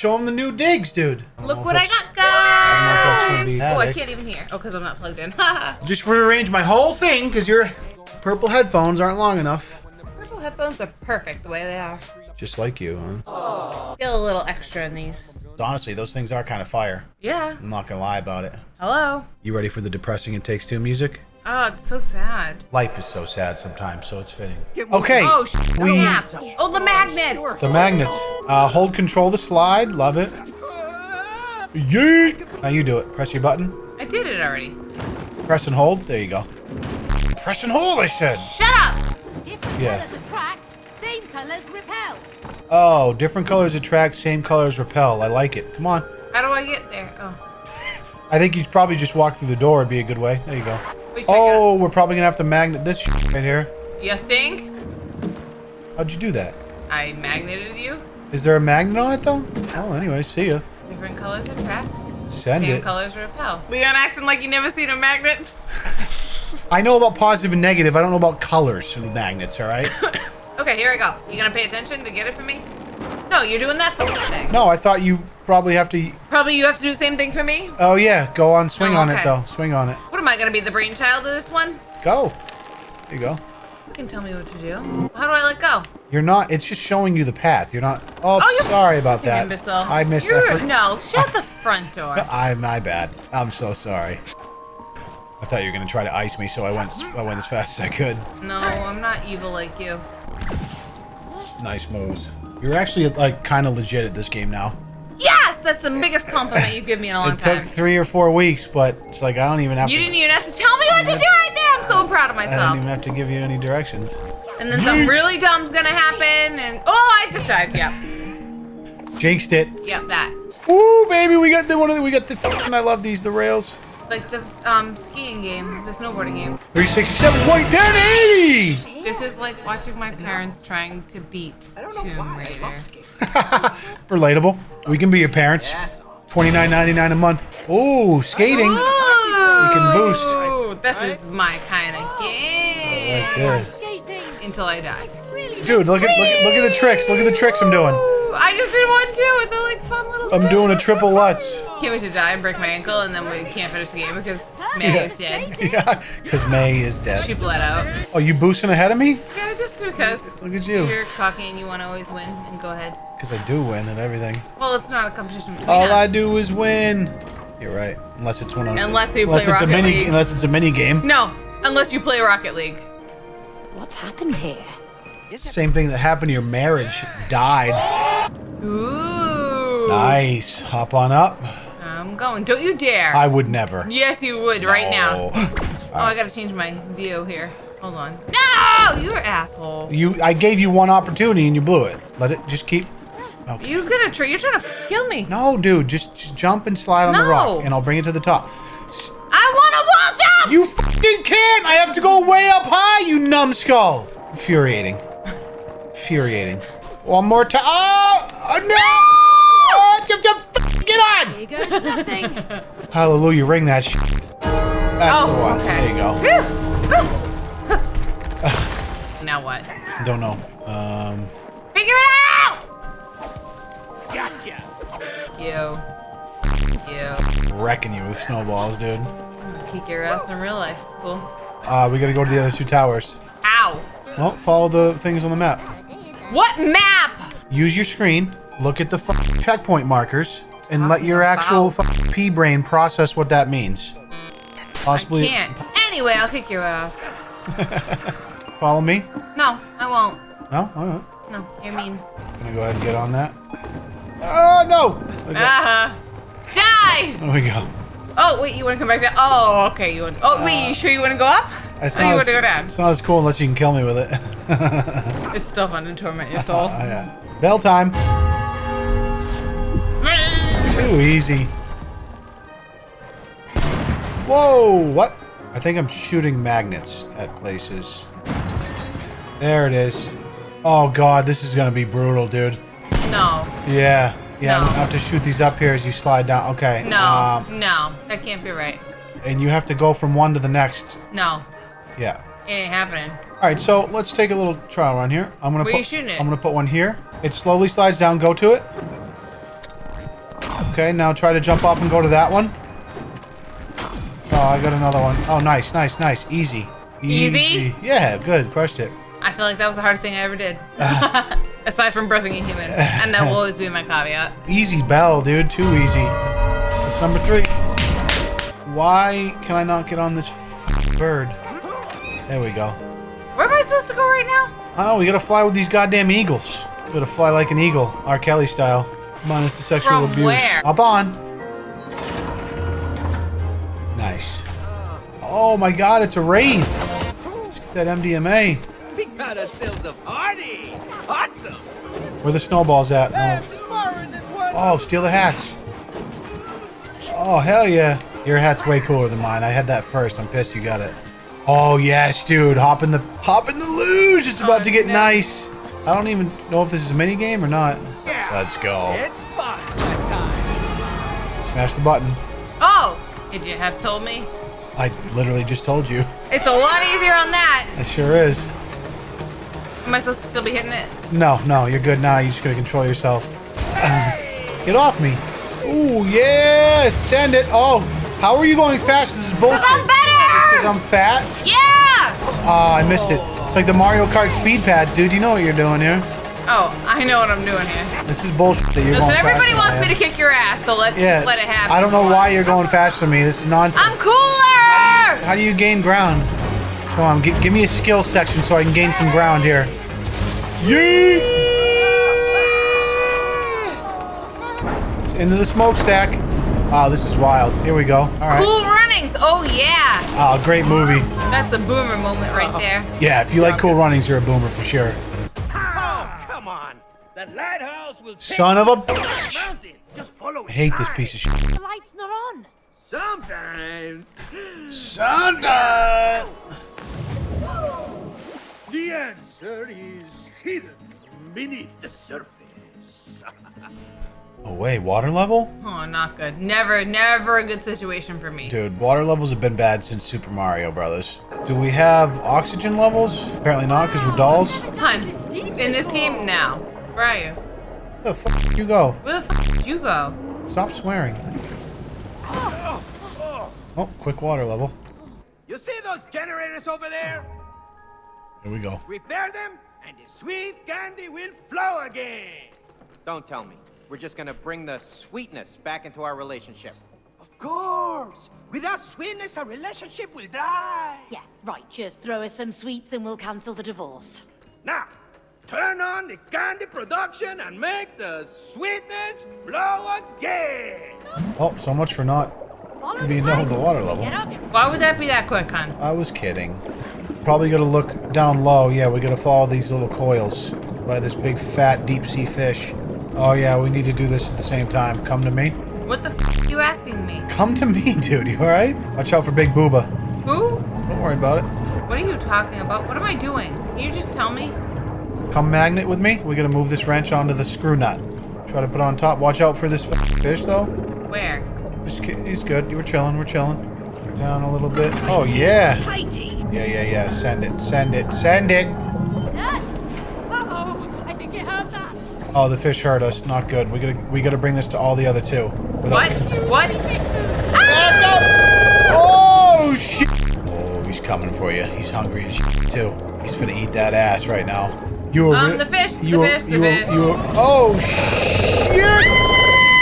Show them the new digs, dude. Look what I got, know if that's gonna guys! Oh, I can't even hear. Oh, because I'm not plugged in. Just rearrange my whole thing because your purple headphones aren't long enough. Purple headphones are perfect the way they are. Just like you, huh? Feel a little extra in these. Honestly, those things are kind of fire. Yeah. I'm not gonna lie about it. Hello. You ready for the depressing It Takes Two music? Oh, it's so sad. Life is so sad sometimes, so it's fitting. Okay, Oh, sh- we oh, oh, the magnet. the magnets. Uh, hold control the slide. Love it. Yeet. Now you do it. Press your button. I did it already. Press and hold. There you go. Press and hold. I said. Shut up. Different Yeah. colours attract, same colours repel. Oh, different colors attract, same colors repel. I like it. Come on. How do I get there? Oh. I think you would probably just walk through the door. Would be a good way. There you go. Wait, should I Oh, we're probably gonna have to magnet this shit right here. You think? How'd you do that? I magneted you? Is there a magnet on it though? Oh, anyway, see ya. Different colors attract. Send Same it. colors repel. Leon acting like you never seen a magnet. I know about positive and negative. I don't know about colors and magnets. All right. Okay, here I go. You gonna pay attention to get it for me? No, you're doing that fucking thing. No, I thought you probably have to. Probably you have to do the same thing for me. Oh yeah, go on, swing Oh, on it though. Swing on it. I gonna be the brainchild of this one? Go. There you go. You can tell me what to do. How do I let go? You're not. It's just showing you the path. You're not. Oh, Oh, sorry about that. imbecile. I missed You're- effort. No, shut the front door. I my bad. I'm so sorry. I thought you were gonna try to ice me, so I went. I went as fast as I could. No, I'm not evil like you. Nice moves. You're actually like kind of legit at this game now. Yes, that's the biggest compliment you give me in a long time. It took three or four weeks, but it's like I don't even have You to. didn't even have to tell me what to do right there. I'm so proud of myself. I don't even have to give you any directions. And then something really dumb's gonna happen, and oh, I just died. Yep, Jinxed it. yep, that. Ooh, baby, we got the one of the, we got the. And I love these the rails. Like the um skiing game, the snowboarding game. 367 point 1080. This is like watching my parents trying to beat I don't know Tomb Raider. Relatable. We can be your parents. Twenty nine ninety nine a month. Ooh, skating. Ooh, can boost. This is my kind of game. Right there. Skating. Until I die. Dude, look at look, at- look at the tricks. Look at the tricks I'm doing. Ooh, I just did one too. It's a like fun little. I'm doing a triple Lutz. Can't wait to die and break my ankle, and then we can't finish the game because May Yeah. is dead. Yeah, because May is dead. She bled out. Oh, you boosting ahead of me? Yeah, just because Look at you. you're cocky and you want to always win, and go ahead. Because I do win at everything. Well, it's not a competition between All us. I do is win. You're right. Unless it's one of Unless you unless play it's a Rocket mini League. unless it's a mini game. No, unless you play Rocket League. What's happened here? Same thing that happened to your marriage. Died. Ooh. Nice. Hop on up. I'm going. Don't you dare. I would never. yes, you would right now. Oh. Oh, I gotta change my view here. Hold on. No, you're an asshole. You, I gave you one opportunity and you blew it. Let it just keep. Okay. You gonna try? You're trying to kill me. No, dude, just, just jump and slide on the rock, and I'll bring it to the top. I want a wall jump. You fucking can't! I have to go way up high, you numbskull! Infuriating. Infuriating. One more time. Oh, oh, no! Oh, jump, jump, f- get on! Here goes nothing. Hallelujah, ring that shit. That's the Oh, one. okay. There you go. Now what? Don't know. Um, Figure it out. Gotcha. You. You. wrecking you with snowballs, dude. Kick your ass in real life. It's cool. Uh, we gotta go to the other two towers. Ow. Well, follow the things on the map. What map? Use your screen, look at the checkpoint markers, and let your actual pea brain process what that means. Possibly Can't. Anyway, I'll kick your ass. follow me. No, I won't. No, all right. No, you're mean. I'm Gonna go ahead and get on that. Oh no! Okay. Uh huh. Die! There we go. Oh wait, you want to come back down? Oh, okay. You want? Oh wait, you sure you want to go up? It's Oh, you wanna go down? it's not as cool unless you can kill me with it. It's still fun to torment your soul. Oh, yeah. Bell time. Too easy. Whoa! What? I think I'm shooting magnets at places. There it is. Oh god, this is gonna be brutal, dude. No, Yeah. Yeah, No. I have to shoot these up here as you slide down. Okay. no, Um, no. That can't be right. and you have to go from one to the next. No, Yeah. it ain't happening. All right, so let's take a little trial run here. I'm gonna Where put. you shooting it? I'm gonna put one here. It slowly slides down. Go to it. Okay, now try to jump off and go to that one. Oh, I got another one. Oh, nice, nice, nice. Easy. Easy? Yeah, good. Crushed it. I feel like that was the hardest thing I ever did. Ah. Aside from birthing a human. And that will always be my caveat. Easy bell, dude. Too easy. It's number three. Why can I not get on this f- bird? There we go. Where am I supposed to go right now? I don't know, we gotta fly with these goddamn eagles. We gotta fly like an eagle, R. Kelly style. Minus the sexual From abuse. where? Up on. Nice. Oh my god, it's a wraith. Let's get that MDMA. We got ourselves a party! Awesome! Where the snowballs at? Oh, some more in this one! oh, steal the hats. Oh, hell yeah. Your hat's way cooler than mine. I had that first. I'm pissed you got it. Oh, yes, dude. Hop in the hop in the luge. It's about Oh, to get no. nice. I don't even know if this is a mini game or not. Yeah. Let's go. It's box time! Smash the button. Oh! did you have told me? I literally just told you. It's a lot easier on that. It sure is. Am I supposed to still be hitting it? No, no, you're good now. You just gotta control yourself. Get off me. Ooh, yeah, send it. Oh, how are you going fast? This is bullshit. I'm! Because I'm fat? Yeah! Oh, I missed it. It's like the Mario Kart speed pads, dude. You know what you're doing here. Oh, I know what I'm doing here. This is bullshit that you're Listen, going everybody wants me to kick your ass, so let's Yeah, just let it happen. I don't know why you're going faster than me. This is nonsense. I'm cooler! How do you gain ground? Come on, give me a skill section so I can gain some ground here. Yeet! Into the smokestack. Oh, this is wild. Here we go. All right. Cool! Oh, yeah! Oh, great movie. That's the boomer moment right uh-huh. there. Yeah, if you like cool runnings, you're a boomer for sure. Oh, come on! The lighthouse will take Son of a you to the bitch. mountain. Just follow I hate this piece of shit. The light's not on. Sometimes Sunday. the answer is hidden beneath the surface. Oh wait, water level? Oh, not good. Never, never a good situation for me. Dude, water levels have been bad since Super Mario Brothers. Do we have oxygen levels? Apparently not, because we're dolls. Hun, in this game now. Where are you? Where the fuck did you go? Where the fuck did you go? Stop swearing. Oh, quick water level. You see those generators over there? Here we go. Repair them, and the sweet candy will flow again. Don't tell me. We're just gonna bring the sweetness back into our relationship. Of course. Without sweetness, our relationship will die. Yeah, right. Just throw us some sweets and we'll cancel the divorce. Now, turn on the candy production and make the sweetness flow again. Oh, so much for not Follow being the done with the water level. Why would that be that quick, hun? I was kidding. Probably gotta look down low. Yeah, we gotta follow these little coils by this big fat deep sea fish. Oh yeah, we need to do this at the same time. Come to me. What the f are you asking me? Come to me, dude. You alright? Watch out for Big Booba. Who? Don't worry about it. What are you talking about? What am I doing? Can you just tell me? Come magnet with me. We gotta move this wrench onto the screw nut. Try to put it on top. Watch out for this f- fish though. Where? Just He's good. You were chilling. We're chilling. Down a little bit. Oh yeah. Yeah, yeah, yeah. Send it. Send it. Send it. Oh, the fish hurt us. Not good. We gotta we gotta bring this to all the other two. Without- What? What? Back up! Oh shit! Oh, he's coming for you. He's hungry as shit too. He's gonna eat that ass right now. You were Um, re- the fish, the You were, fish, the you were, fish. You were, oh shit!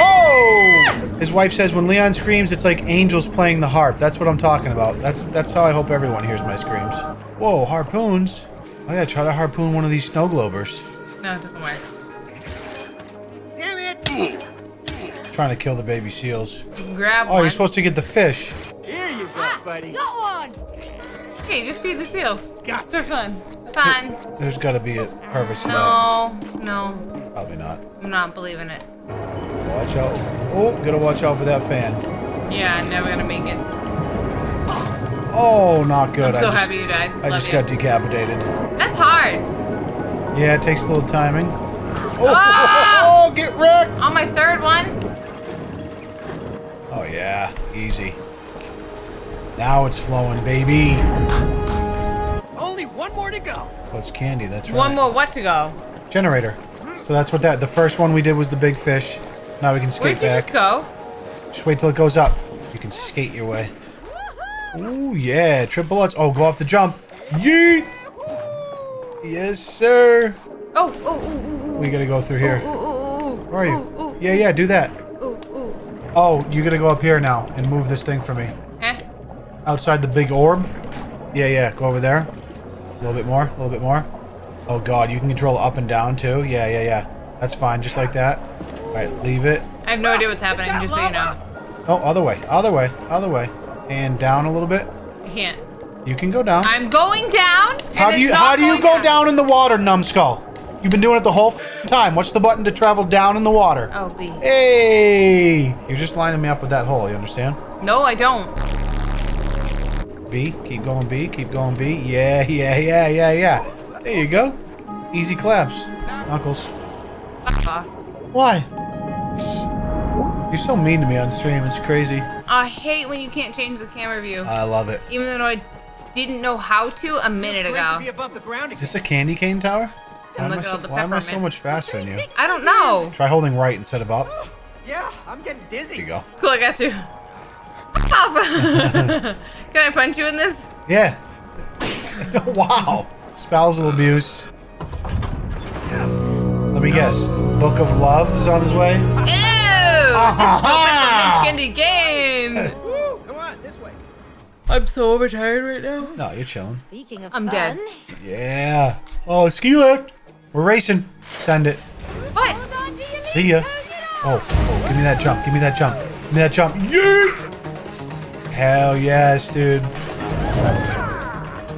Oh! His wife says when Leon screams, it's like angels playing the harp. That's what I'm talking about. That's that's how I hope everyone hears my screams. Whoa, harpoons! Oh yeah, try to harpoon one of these snow globers. No, it doesn't work. Trying to kill the baby seals. You can grab Oh, one. you're supposed to get the fish. Here you go, Ah, buddy. got one. Hey, just feed the seals. Gotcha. They're fun. Fun. There's got to be a purpose to that. No, no, Probably not. I'm not believing it. Watch out. Oh, gotta watch out for that fan. Yeah, I'm never gonna make it. Oh, not good. I'm so I just, happy you died. I Love just you. got decapitated. That's hard. Yeah, it takes a little timing. Oh, Ah! oh, get wrecked! On my third one. Oh, yeah. Easy. Now it's flowing, baby. Only one more to go. What's candy? That's right. One more what to go. Generator. So that's what that, the first one we did was the big fish. Now we can skate Where'd you back. just go? Just wait till it goes up. You can skate your way. Ooh, yeah. Triple Lutz. Oh, go off the jump. Yeet! Yes, sir. Oh, oh, ooh, ooh, We gotta go through here. ooh, ooh, ooh, Where are you? Ooh, ooh, Yeah, yeah, do that. Ooh, ooh. Oh, you gotta go up here now and move this thing for me. Eh? Outside the big orb. Yeah, yeah, go over there. A little bit more, a little bit more. Oh god, you can control up and down too. Yeah, yeah, yeah. That's fine, just like that. Alright, leave it. I have no idea what's happening, just so you know. Oh, other way, other way, other way. And down a little bit. I can't. You can go down. I'm going down. and How do it's you not how do you going go down in the water, numbskull? You've been doing it the whole f- time. What's the button to travel down in the water? Oh, B. Hey! You're just lining me up with that hole, you understand? No, I don't. B, keep going B, keep going B. Yeah, yeah, yeah, yeah, yeah. There you go. Easy claps. Knuckles. Fuck off. Why? You're so mean to me on stream, it's crazy. I hate when you can't change the camera view. I love it. Even though I didn't know how to a minute Great to be ago. above the ground Is this a candy cane tower? Why am, I look at so, the why am I so much faster than you? I don't know. Try holding right instead of up. Yeah, I'm getting dizzy. There you go. Cool, I got you. Fuck. Can I punch you in this? Yeah. wow. Spousal abuse. Let me guess. Book of Love is on his way? Ew! Ah-ha-ha! Just game. Woo, come on, this way. I'm so overtired right now. No, you're chilling. Speaking of I'm fun, dead. Yeah. Oh, ski lift. We're racing. Send it. What? See ya. Oh, oh, give me that jump. Give me that jump. Give me that jump. Yeet! Hell yes, dude.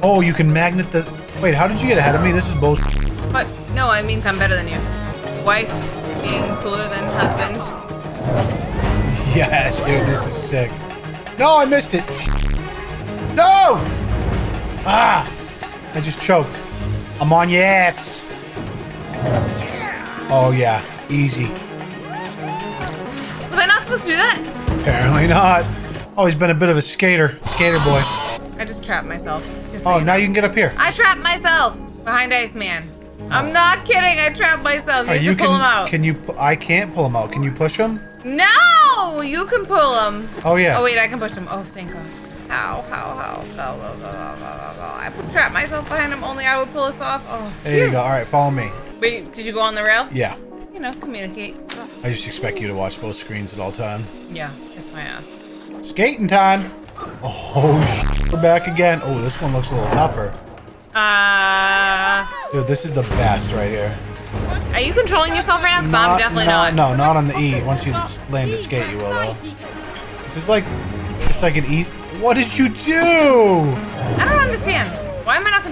Oh, you can magnet the... Wait, how did you get ahead of me? This is bullshit. What? No, I mean I'm better than you. Wife being cooler than husband. Yes, dude, this is sick. No, I missed it. No! Ah! I just choked. I'm on your ass. Oh, yeah. Easy. Was I not supposed to do that? Apparently not. Oh, he's been a bit of a skater. Skater boy. I just trapped myself. Just so Oh, you now know. you can get up here. I trapped myself behind Iceman. I'm not kidding. I trapped myself. You Oh, have you to pull him out. Can you? I can't pull him out. Can you push him? No! You can pull him. Oh yeah. Oh wait, I can push him. Oh, thank God. How? How? How? Go, go, go, go, go, go. I trapped myself behind him. Only I would pull us off. Oh. There you go. All right, follow me. Wait, did you go on the rail? Yeah. You know, communicate. I just expect you to watch both screens at all time. Yeah, kiss my ass. Skating time. Oh, sh- we're back again. Oh, this one looks a little tougher. Uh, Dude, this is the best right here. are you controlling yourself right now? Because I'm definitely not. No, not on the E. Once you land the skate, you will though. This is like, it's like an E. What did you do? I don't understand.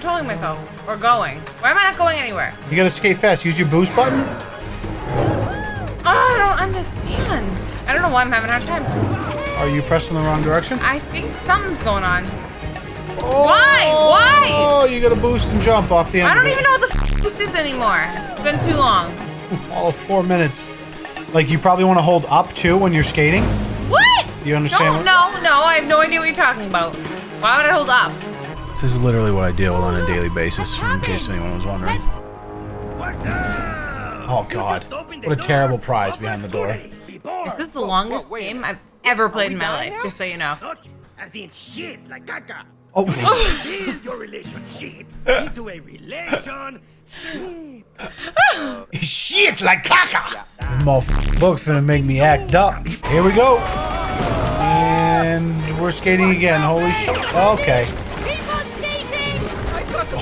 Controlling myself or going? Why am I not going anywhere? You gotta skate fast. Use your boost button. Oh, I don't understand. I don't know why I'm having a hard time. Are you pressing the wrong direction? I think something's going on. Oh, Why? Why? Oh, you gotta boost and jump off the end. I don't even know what the f boost is anymore. It's been too long. All of four minutes. Like you probably want to hold up too when you're skating. What? You understand No, what- no, no. I have no idea what you're talking about. Why would I hold up? This is literally what I deal with on a daily basis, in case anyone was wondering. Oh, God. just opened the What a terrible prize behind the door. fully. This is the longest oh, game. I've ever played in my life, just so you know. Not as in shit, like caca. Oh, Build your relationship into a relationship. shit like caca. Motherfucker finna make me act up. Here we go. And we're skating again. Holy shit. Okay.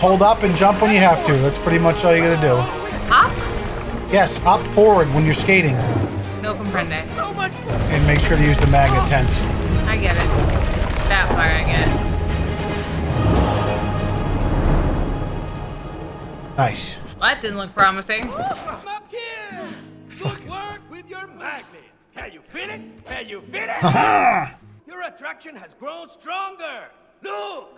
Hold up and jump when you have to. That's pretty much all you gotta do. Up? Yes, up forward when you're skating. No comprende. So much And make sure to use the magnet oh. tense. I get it. That part I get. Nice. Well, that didn't look promising. I'm. Good work with your magnets. Can you fit it? Can you fit it? your attraction has grown stronger. Look.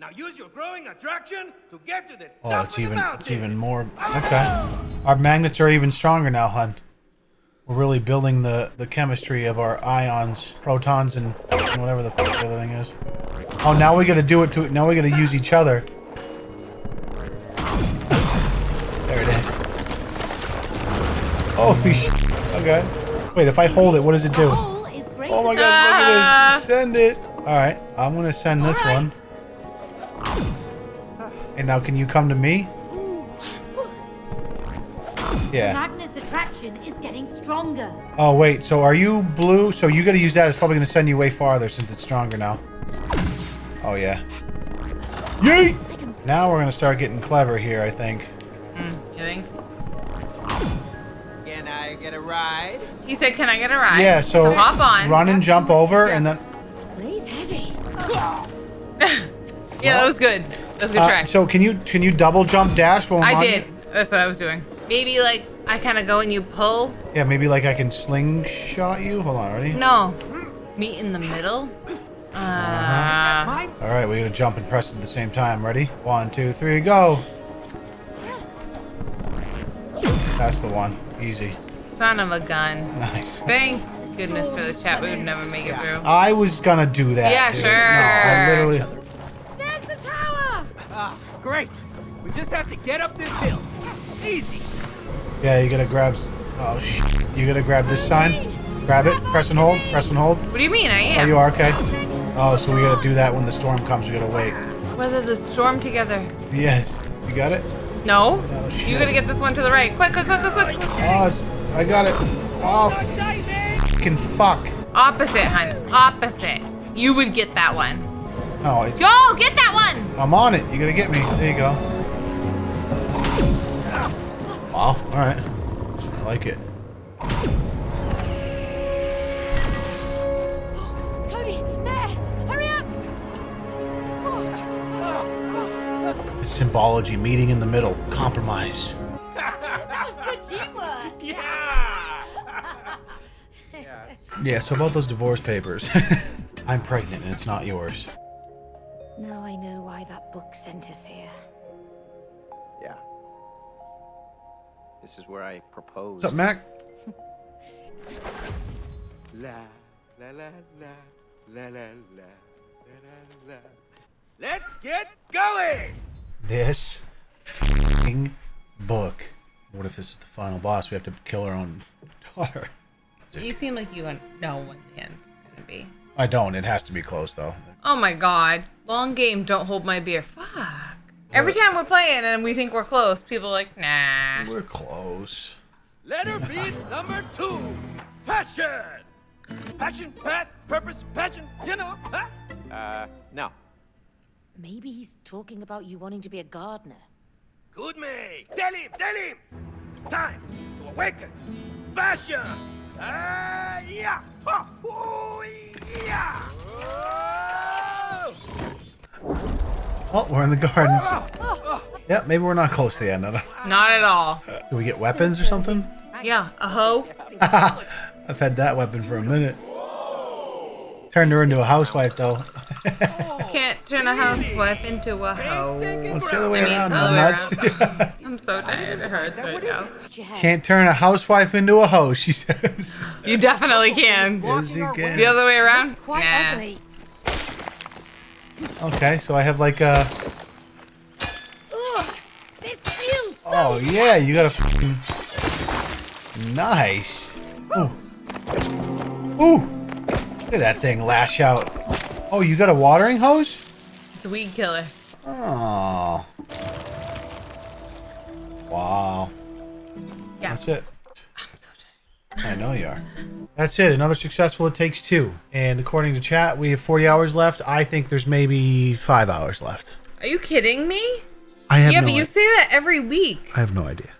Now use your growing attraction to get to the Oh, top it's of the even mountain. it's even more okay. Our magnets are even stronger now, hun. We're really building the the chemistry of our ions, protons, and whatever the fuck the other thing is. Oh, now we gotta do it to it. now we gotta use each other. there it is. Holy shit. Okay. Wait, if I hold it, what does it do? Hole is great. Oh my god, Ah. look at this. Send it. Alright, I'm gonna send this Alright. one. And now can you come to me? Yeah. Magnet's attraction is getting stronger. Oh wait, so are you blue? So you gotta use that. It's probably gonna send you way farther since it's stronger now. Oh yeah. Yeet! Now we're gonna start getting clever here, I think. You think? Can I get a ride? He said, "Can I get a ride?" Yeah, so, hop on. run and jump over, and then He's heavy. Yeah, that was good. That was good uh, try. so can you can you double jump dash while I'm I on did. you? That's what I was doing. Maybe like I kind of go and you pull. Yeah, maybe like I can slingshot you. Hold on, ready? No, meet in the middle. Uh, Mine? All right, we're gonna jump and press at the same time. Ready? One, two, three, go. That's the one. Easy. Son of a gun. Nice. Thank goodness for the chat. We would never make it through. I was gonna do that. Yeah, dude. sure. No, I literally. There's the tower! Ah, great. We just have to get up this hill. Easy. Yeah, you gotta grab. Oh sh. You gotta grab this sign. Grab it. Press and hold. Press and hold. What do you mean? I Oh, am. you are okay. Oh, so we gotta do that when the storm comes. We gotta wait. Weather the storm together. Yes. You got it. No. Oh, shit. you gotta get this one to the right. Quick, quick, quick, quick, quick. Oh, it's, I got it. Oh, fucking fuck. Opposite, hun. Opposite. You would get that one. No, it's, Go, get that one. I'm on it. You gotta get me. There you go. Wow. All right. I like it. Cody, there! Hurry up! The symbology meeting in the middle. Compromise. Yeah. So about those divorce papers. I'm pregnant and it's not yours. Now I know why that book sent us here. Yeah. This is where I propose. What's up, Mac? La la la la la la la la la la. Let's get going. This fing book. What if this is the final boss? We have to kill our own daughter. You seem like you know when the end's gonna be. I don't. It has to be close though. Oh my god. Long game, don't hold my beer. Fuck. Every time we're playing and we think we're close, people are like, nah. We're close. Letter B's number two. Passion. Passion, path, purpose, passion. You know, huh? Uh, no. Maybe he's talking about you wanting to be a gardener. Good me. Tell him, tell him. It's time to awaken. Passion. Ah, yeah. Oh, oh, yeah. Oh. Oh, we're in the garden. Yeah, maybe we're not close to the end. I don't- Not at all. Do we get weapons or something? Yeah, a hoe. I've had that weapon for a minute. Turned her into a housewife though. Can't turn a housewife into a hoe. It's the other way I mean, around, other man. way Nuts. I'm so tired. It hurts right now. Touch. Can't turn a housewife into a hoe, she says. You definitely can. Yes, you The other way around? Quite nah. ugly. Okay, so I have like a. Ugh, this feels so Oh yeah, you got a. fucking- Nice. Ooh. Ooh. Look at that thing lash out. Oh, you got a watering hose? It's a weed killer. Oh. Wow. Yeah. That's it. I'm so tired. I know you are. That's it. Another successful It Takes Two. And according to chat, we have 40 hours left. I think there's maybe five hours left. Are you kidding me? I have Yeah, no but you say that every week. I have no idea.